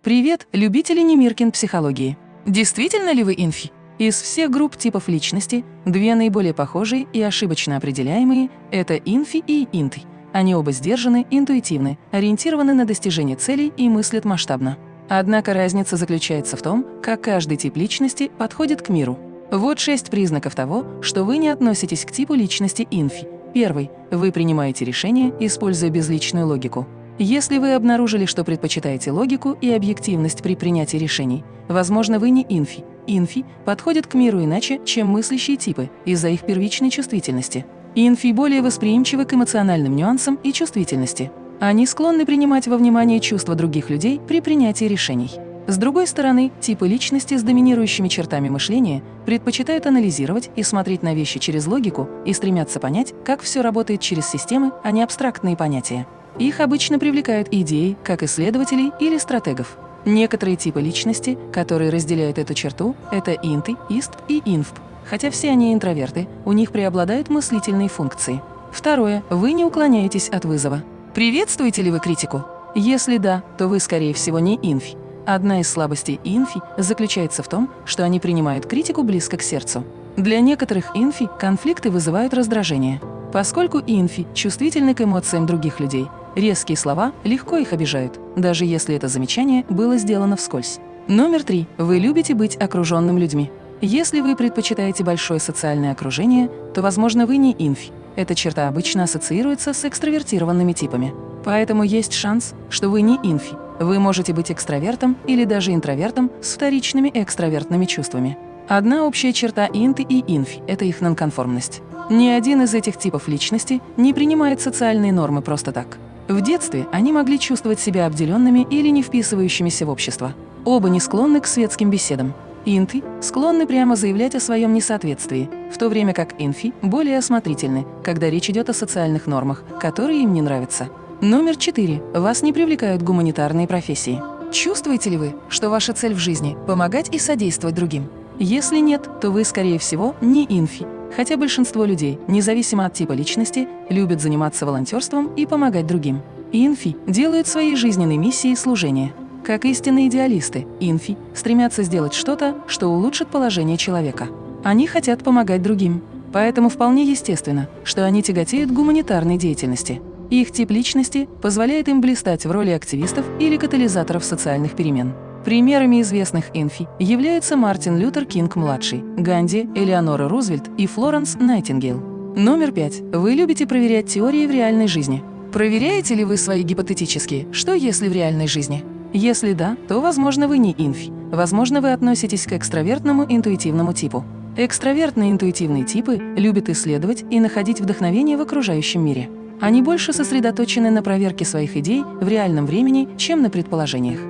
Привет, любители Немиркин психологии! Действительно ли вы инфи? Из всех групп типов личности две наиболее похожие и ошибочно определяемые – это инфи и инты. Они оба сдержаны, интуитивны, ориентированы на достижение целей и мыслят масштабно. Однако разница заключается в том, как каждый тип личности подходит к миру. Вот шесть признаков того, что вы не относитесь к типу личности инфи. Первый – вы принимаете решения, используя безличную логику. Если вы обнаружили, что предпочитаете логику и объективность при принятии решений, возможно, вы не инфи. Инфи подходят к миру иначе, чем мыслящие типы, из-за их первичной чувствительности. Инфи более восприимчивы к эмоциональным нюансам и чувствительности. Они склонны принимать во внимание чувства других людей при принятии решений. С другой стороны, типы личности с доминирующими чертами мышления предпочитают анализировать и смотреть на вещи через логику и стремятся понять, как все работает через системы, а не абстрактные понятия. Их обычно привлекают идеи, как исследователей или стратегов. Некоторые типы личности, которые разделяют эту черту, это инты, ист и инфп. Хотя все они интроверты, у них преобладают мыслительные функции. Второе. Вы не уклоняетесь от вызова. Приветствуете ли вы критику? Если да, то вы, скорее всего, не инфи. Одна из слабостей инфи заключается в том, что они принимают критику близко к сердцу. Для некоторых инфи конфликты вызывают раздражение. Поскольку инфи чувствительны к эмоциям других людей, резкие слова легко их обижают, даже если это замечание было сделано вскользь. Номер три. Вы любите быть окруженным людьми. Если вы предпочитаете большое социальное окружение, то, возможно, вы не инфи. Эта черта обычно ассоциируется с экстравертированными типами. Поэтому есть шанс, что вы не инфи. Вы можете быть экстравертом или даже интровертом с вторичными экстравертными чувствами. Одна общая черта инты и инфи – это их нонконформность. Ни один из этих типов личности не принимает социальные нормы просто так. В детстве они могли чувствовать себя обделенными или не вписывающимися в общество. Оба не склонны к светским беседам. Инты склонны прямо заявлять о своем несоответствии, в то время как инфи более осмотрительны, когда речь идет о социальных нормах, которые им не нравятся. Номер четыре. Вас не привлекают гуманитарные профессии. Чувствуете ли вы, что ваша цель в жизни – помогать и содействовать другим? Если нет, то вы, скорее всего, не инфи, Хотя большинство людей, независимо от типа личности, любят заниматься волонтерством и помогать другим. Инфи делают своей жизненной миссией служение. Как истинные идеалисты, инфи стремятся сделать что-то, что улучшит положение человека. Они хотят помогать другим. Поэтому вполне естественно, что они тяготеют к гуманитарной деятельности. Их тип личности позволяет им блистать в роли активистов или катализаторов социальных перемен. Примерами известных инфи являются Мартин Лютер Кинг-младший, Ганди, Элеонора Рузвельт и Флоренс Найтингейл. Номер пять. Вы любите проверять теории в реальной жизни. Проверяете ли вы свои гипотетические «что если в реальной жизни»? Если да, то, возможно, вы не инфи. Возможно, вы относитесь к экстравертному интуитивному типу. Экстравертные интуитивные типы любят исследовать и находить вдохновение в окружающем мире. Они больше сосредоточены на проверке своих идей в реальном времени, чем на предположениях.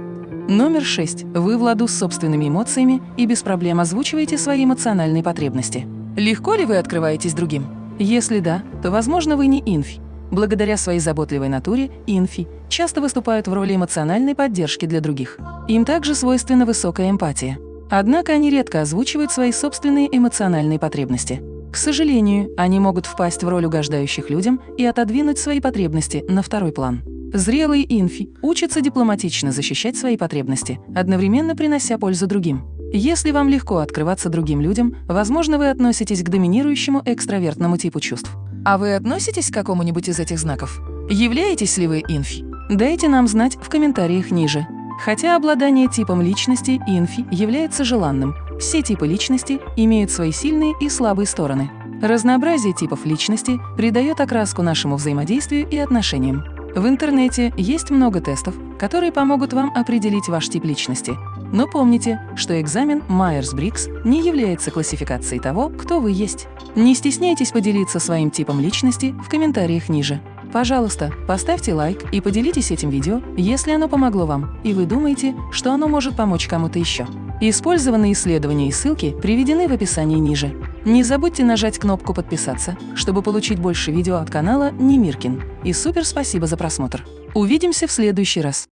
Номер шесть. Вы в ладу с собственными эмоциями и без проблем озвучиваете свои эмоциональные потребности. Легко ли вы открываетесь другим? Если да, то, возможно, вы не инфи. Благодаря своей заботливой натуре, инфи часто выступают в роли эмоциональной поддержки для других. Им также свойственна высокая эмпатия. Однако они редко озвучивают свои собственные эмоциональные потребности. К сожалению, они могут впасть в роль угождающих людям и отодвинуть свои потребности на второй план. Зрелые инфи учатся дипломатично защищать свои потребности, одновременно принося пользу другим. Если вам легко открываться другим людям, возможно, вы относитесь к доминирующему экстравертному типу чувств. А вы относитесь к какому-нибудь из этих знаков? Являетесь ли вы инфи? Дайте нам знать в комментариях ниже. Хотя обладание типом личности инфи является желанным, все типы личности имеют свои сильные и слабые стороны. Разнообразие типов личности придает окраску нашему взаимодействию и отношениям. В интернете есть много тестов, которые помогут вам определить ваш тип личности. Но помните, что экзамен Майерс-Брикс не является классификацией того, кто вы есть. Не стесняйтесь поделиться своим типом личности в комментариях ниже. Пожалуйста, поставьте лайк и поделитесь этим видео, если оно помогло вам, и вы думаете, что оно может помочь кому-то еще. Использованные исследования и ссылки приведены в описании ниже. Не забудьте нажать кнопку «Подписаться», чтобы получить больше видео от канала Немиркин. И супер спасибо за просмотр! Увидимся в следующий раз!